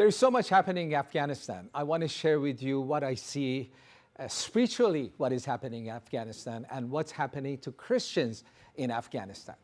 There's so much happening in Afghanistan. I want to share with you what I see uh, spiritually, what is happening in Afghanistan and what's happening to Christians in Afghanistan.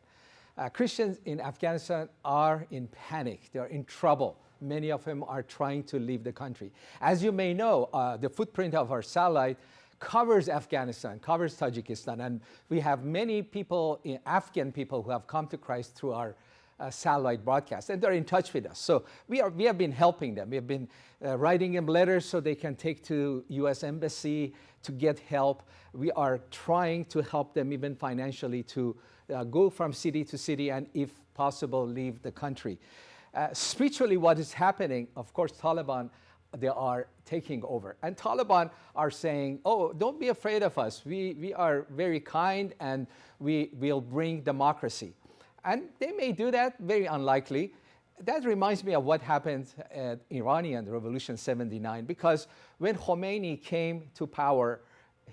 Uh, Christians in Afghanistan are in panic. They're in trouble. Many of them are trying to leave the country. As you may know, uh, the footprint of our satellite covers Afghanistan, covers Tajikistan, and we have many people, Afghan people who have come to Christ through our uh, satellite broadcast, and they're in touch with us. So we, are, we have been helping them. We have been uh, writing them letters so they can take to U.S. Embassy to get help. We are trying to help them even financially to uh, go from city to city and if possible leave the country. Uh, spiritually what is happening, of course Taliban, they are taking over. And Taliban are saying, oh, don't be afraid of us. We, we are very kind and we will bring democracy. And they may do that, very unlikely. That reminds me of what happened at Iranian Revolution 79, because when Khomeini came to power,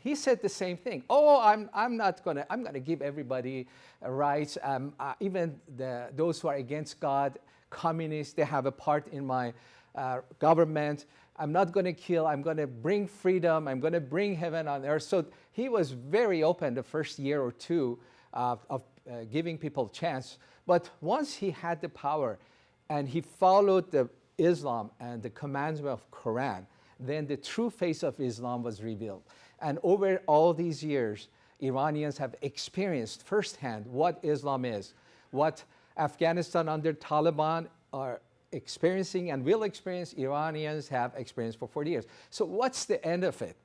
he said the same thing. Oh, I'm, I'm not going to, I'm going to give everybody rights. Um, uh, even the, those who are against God, communists, they have a part in my uh, government. I'm not going to kill. I'm going to bring freedom. I'm going to bring heaven on earth. So he was very open the first year or two uh, of uh, giving people chance. But once he had the power and he followed the Islam and the commandment of Quran, then the true face of Islam was revealed. And over all these years, Iranians have experienced firsthand what Islam is, what Afghanistan under Taliban are experiencing and will experience, Iranians have experienced for 40 years. So what's the end of it?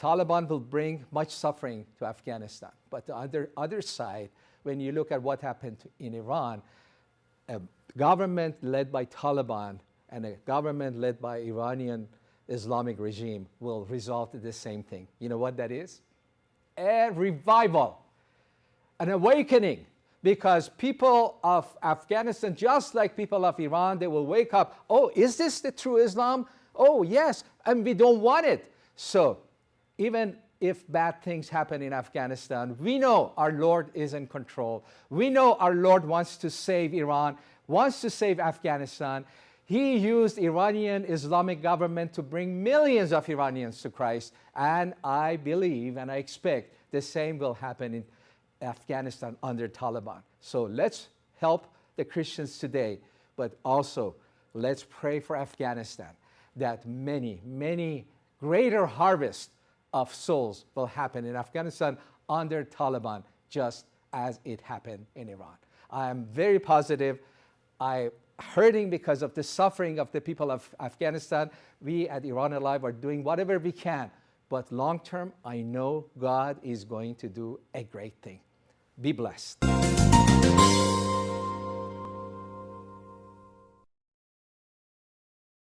Taliban will bring much suffering to Afghanistan. But the other, other side, when you look at what happened in Iran, a government led by Taliban and a government led by Iranian Islamic regime will result in the same thing. You know what that is? A revival, an awakening, because people of Afghanistan, just like people of Iran, they will wake up, oh, is this the true Islam? Oh, yes, and we don't want it. So even if bad things happen in Afghanistan, we know our Lord is in control. We know our Lord wants to save Iran, wants to save Afghanistan. He used Iranian Islamic government to bring millions of Iranians to Christ. And I believe and I expect the same will happen in Afghanistan under Taliban. So let's help the Christians today, but also let's pray for Afghanistan that many, many greater harvest of souls will happen in Afghanistan under Taliban, just as it happened in Iran. I am very positive. I hurting because of the suffering of the people of Afghanistan. We at Iran Alive are doing whatever we can. But long term, I know God is going to do a great thing. Be blessed.